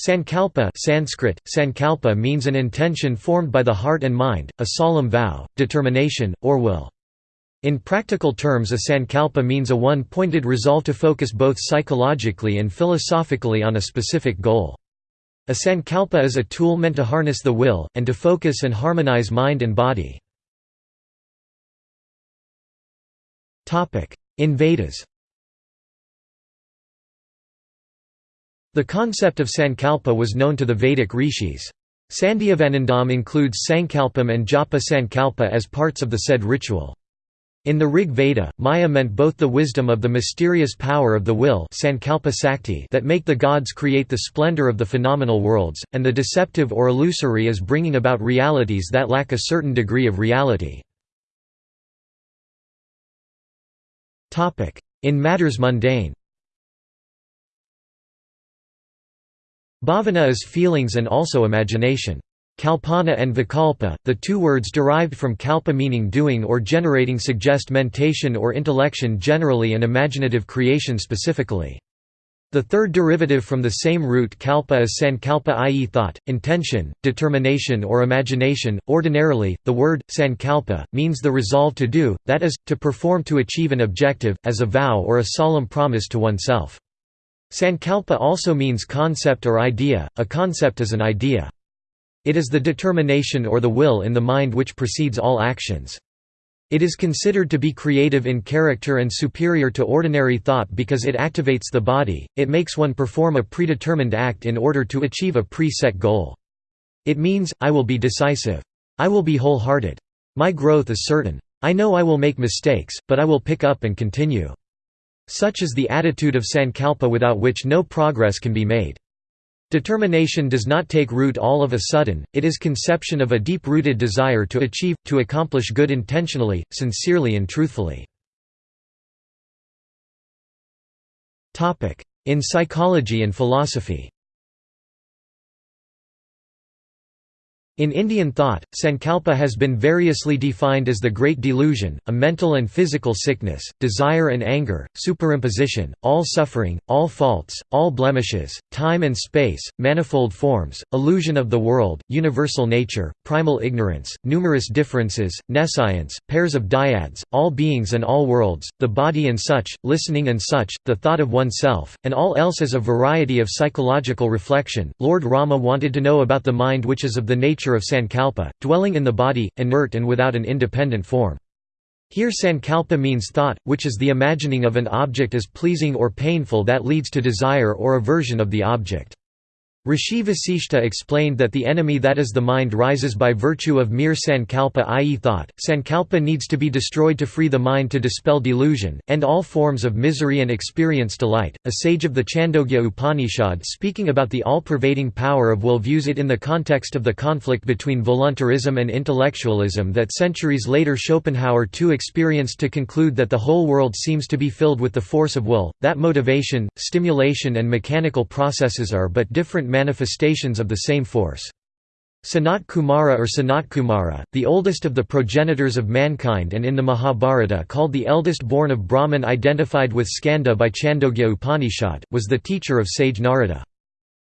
Sankalpa Sanskrit, sankalpa means an intention formed by the heart and mind, a solemn vow, determination, or will. In practical terms a sankalpa means a one-pointed resolve to focus both psychologically and philosophically on a specific goal. A sankalpa is a tool meant to harness the will, and to focus and harmonize mind and body. In Vedas The concept of sankalpa was known to the Vedic rishis. Sandhyavandanam includes sankalpam and japa sankalpa as parts of the said ritual. In the Rig Veda, Maya meant both the wisdom of the mysterious power of the will that make the gods create the splendor of the phenomenal worlds, and the deceptive or illusory as bringing about realities that lack a certain degree of reality. In matters mundane Bhavana is feelings and also imagination. Kalpana and vikalpa, the two words derived from kalpa meaning doing or generating suggest mentation or intellection generally and imaginative creation specifically. The third derivative from the same root kalpa is sankalpa i.e. thought, intention, determination or imagination. Ordinarily, the word, sankalpa, means the resolve to do, that is, to perform to achieve an objective, as a vow or a solemn promise to oneself. Sankalpa also means concept or idea, a concept is an idea. It is the determination or the will in the mind which precedes all actions. It is considered to be creative in character and superior to ordinary thought because it activates the body, it makes one perform a predetermined act in order to achieve a pre-set goal. It means, I will be decisive. I will be wholehearted. My growth is certain. I know I will make mistakes, but I will pick up and continue. Such is the attitude of sankalpa without which no progress can be made. Determination does not take root all of a sudden, it is conception of a deep-rooted desire to achieve, to accomplish good intentionally, sincerely and truthfully. In psychology and philosophy In Indian thought, sankalpa has been variously defined as the great delusion, a mental and physical sickness, desire and anger, superimposition, all suffering, all faults, all blemishes, time and space, manifold forms, illusion of the world, universal nature, primal ignorance, numerous differences, nescience, pairs of dyads, all beings and all worlds, the body and such, listening and such, the thought of oneself, and all else as a variety of psychological reflection. Lord Rama wanted to know about the mind which is of the nature nature of sankalpa, dwelling in the body, inert and without an independent form. Here sankalpa means thought, which is the imagining of an object as pleasing or painful that leads to desire or aversion of the object. Rishi Vasishta explained that the enemy that is the mind rises by virtue of mere sankalpa i.e. thought. Sankalpa needs to be destroyed to free the mind to dispel delusion, end all forms of misery and experience delight. A sage of the Chandogya Upanishad speaking about the all-pervading power of will views it in the context of the conflict between voluntarism and intellectualism that centuries later Schopenhauer too experienced to conclude that the whole world seems to be filled with the force of will, that motivation, stimulation and mechanical processes are but different manifestations of the same force. Sanat Kumara or Sanat Kumara, the oldest of the progenitors of mankind and in the Mahabharata called the eldest born of Brahman identified with Skanda by Chandogya Upanishad, was the teacher of sage Narada.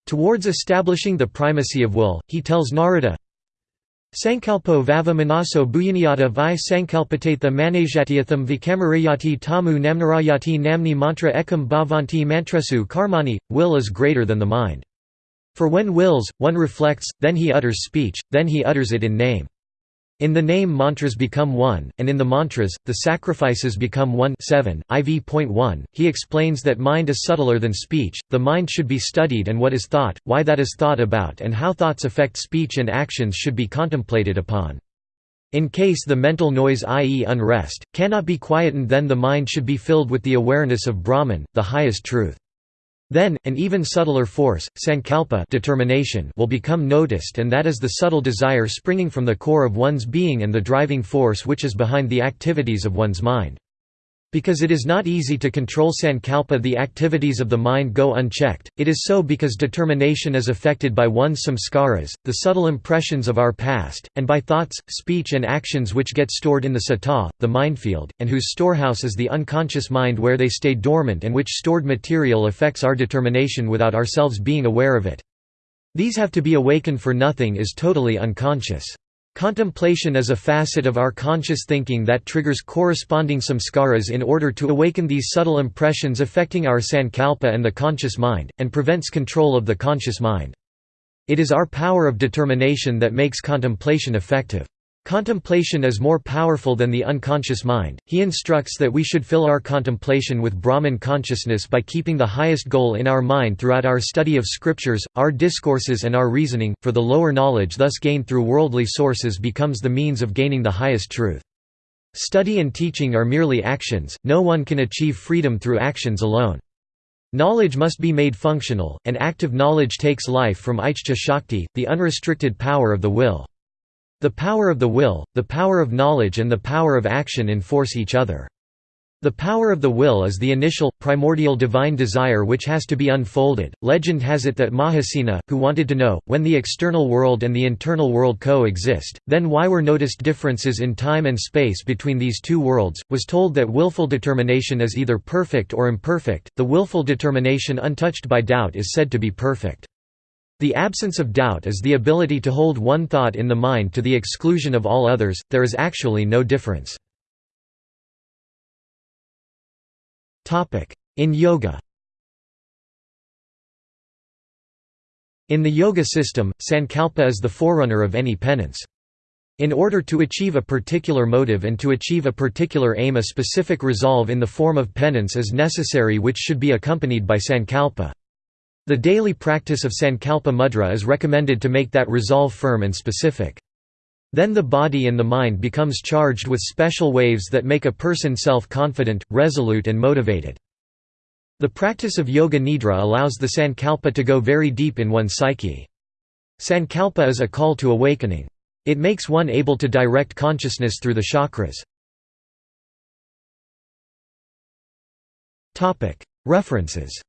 Towards establishing the primacy of will, he tells Narada, Sankalpo vava manaso bhuyaniyata vi sankalpatatha manajatyatham vikamarayati tamu namnarayati namni mantra ekam bhavanti mantresu karmani, will is greater than the mind. For when wills, one reflects, then he utters speech, then he utters it in name. In the name mantras become one, and in the mantras, the sacrifices become one 7, IV.1, he explains that mind is subtler than speech, the mind should be studied and what is thought, why that is thought about and how thoughts affect speech and actions should be contemplated upon. In case the mental noise i.e. unrest, cannot be quietened then the mind should be filled with the awareness of Brahman, the highest truth. Then, an even subtler force, sankalpa determination will become noticed and that is the subtle desire springing from the core of one's being and the driving force which is behind the activities of one's mind. Because it is not easy to control sankalpa the activities of the mind go unchecked, it is so because determination is affected by one's samskaras, the subtle impressions of our past, and by thoughts, speech and actions which get stored in the sata, the mindfield, and whose storehouse is the unconscious mind where they stay dormant and which stored material affects our determination without ourselves being aware of it. These have to be awakened for nothing is totally unconscious. Contemplation is a facet of our conscious thinking that triggers corresponding samskaras in order to awaken these subtle impressions affecting our sankalpa and the conscious mind, and prevents control of the conscious mind. It is our power of determination that makes contemplation effective. Contemplation is more powerful than the unconscious mind. He instructs that we should fill our contemplation with Brahman consciousness by keeping the highest goal in our mind throughout our study of scriptures, our discourses, and our reasoning, for the lower knowledge thus gained through worldly sources becomes the means of gaining the highest truth. Study and teaching are merely actions, no one can achieve freedom through actions alone. Knowledge must be made functional, and active knowledge takes life from Ichcha Shakti, the unrestricted power of the will. The power of the will, the power of knowledge and the power of action enforce each other. The power of the will is the initial, primordial divine desire which has to be unfolded. Legend has it that Mahasena, who wanted to know, when the external world and the internal world co-exist, then why were noticed differences in time and space between these two worlds, was told that willful determination is either perfect or imperfect. The willful determination untouched by doubt is said to be perfect. The absence of doubt is the ability to hold one thought in the mind to the exclusion of all others, there is actually no difference. In yoga In the yoga system, sankalpa is the forerunner of any penance. In order to achieve a particular motive and to achieve a particular aim a specific resolve in the form of penance is necessary which should be accompanied by sankalpa. The daily practice of Sankalpa Mudra is recommended to make that resolve firm and specific. Then the body and the mind becomes charged with special waves that make a person self-confident, resolute and motivated. The practice of Yoga Nidra allows the Sankalpa to go very deep in one's psyche. Sankalpa is a call to awakening. It makes one able to direct consciousness through the chakras. References